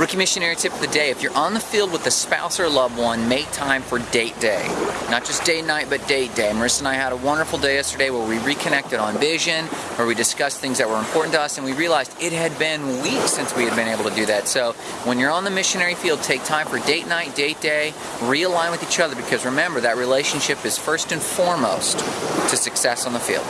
Rookie missionary tip of the day if you're on the field with a spouse or loved one, make time for date day. Not just day night, but date day. Marissa and I had a wonderful day yesterday where we reconnected on vision, where we discussed things that were important to us, and we realized it had been weeks since we had been able to do that. So when you're on the missionary field, take time for date night, date day, realign with each other because remember that relationship is first and foremost to success on the field.